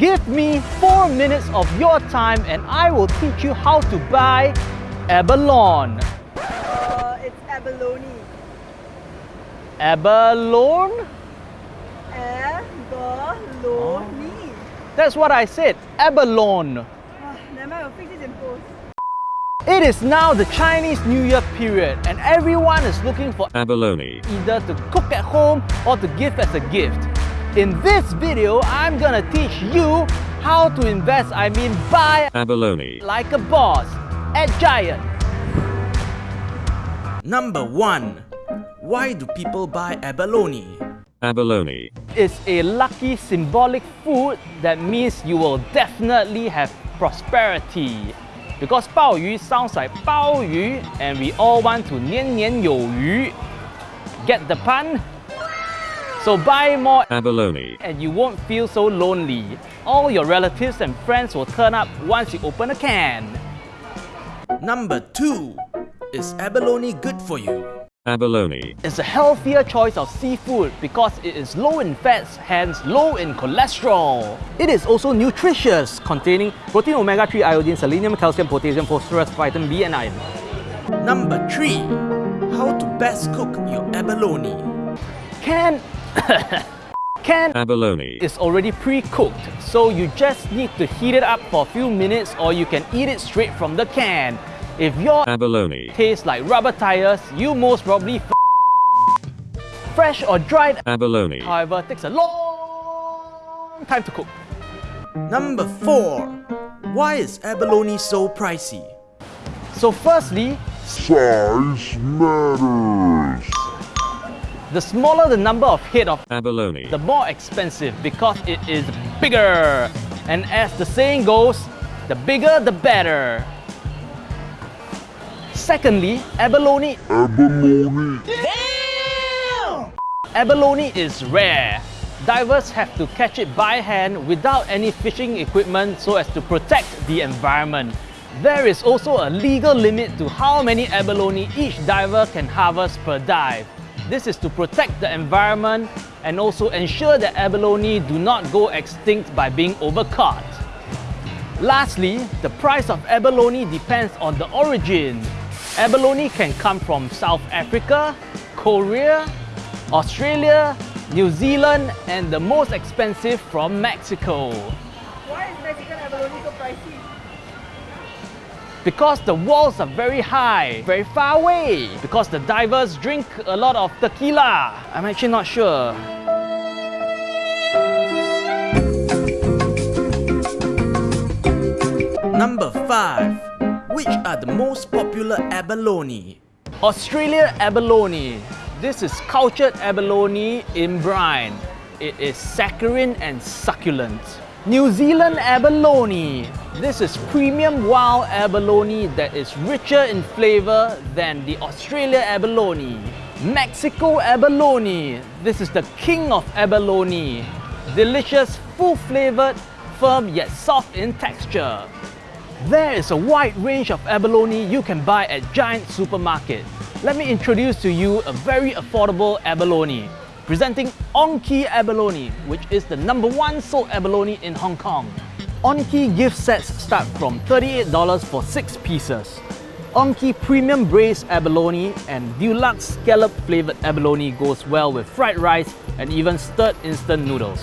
Give me 4 minutes of your time and I will teach you how to buy abalone. Uh, it's abalone. Abalone? Abalone. That's what I said, abalone. Ah, never mind, I'll fix this in post. It is now the Chinese New Year period and everyone is looking for abalone, either to cook at home or to give as a gift. In this video, I'm gonna teach you how to invest, I mean buy abalone, like a boss at Giant. Number 1. Why do people buy abalone? abalone, It's a lucky symbolic food that means you will definitely have prosperity. Because 鲍鱼 sounds like 鲍鱼 and we all want to 年年有余. Get the pun? So buy more abalone, and you won't feel so lonely. All your relatives and friends will turn up once you open a can. Number 2. Is abalone good for you? abalone, It's a healthier choice of seafood because it is low in fats, hence low in cholesterol. It is also nutritious, containing protein, omega-3, iodine, selenium, calcium, potassium, phosphorus, vitamin B and iron. Number 3. How to best cook your abalone. Can... Can abalone, is already pre-cooked, so you just need to heat it up for a few minutes or you can eat it straight from the can. If your abalone, tastes like rubber tires, you most probably f fresh or dried abalone, however takes a long time to cook. Number 4. Why is abalone so pricey? So firstly, Size matters. The smaller the number of head of abalone, the more expensive because it is bigger. And as the saying goes, the bigger the better. Secondly, abalone Abalone. Damn! Abalone is rare. Divers have to catch it by hand without any fishing equipment so as to protect the environment. There is also a legal limit to how many abalone each diver can harvest per dive. This is to protect the environment and also ensure that abalone do not go extinct by being overcaught. Lastly, the price of abalone depends on the origin. Abalone can come from South Africa, Korea, Australia, New Zealand, and the most expensive from Mexico. Because the walls are very high, very far away. Because the divers drink a lot of tequila. I'm actually not sure. Number 5. Which are the most popular abalone? Australia abalone. This is cultured abalone in brine. It is saccharine and succulent. New Zealand abalone. This is premium wild abalone that is richer in flavor than the Australia abalone. Mexico abalone. This is the king of abalone. Delicious, full-flavored, firm yet soft in texture. There is a wide range of abalone you can buy at Giant Supermarket. Let me introduce to you a very affordable abalone. Presenting Onki Abalone, which is the number one sold abalone in Hong Kong. Onki gift sets start from $38 for 6 pieces. Onki Premium Braised Abalone and Deluxe Scallop Flavored Abalone goes well with fried rice and even stirred instant noodles.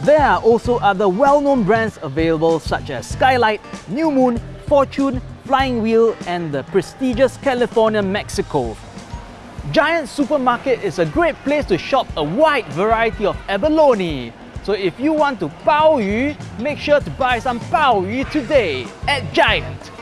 There are also other well-known brands available such as Skylight, New Moon, Fortune, Flying Wheel and the prestigious California Mexico. Giant Supermarket is a great place to shop a wide variety of abalone. So if you want to bao yu, make sure to buy some bao yu today at Giant.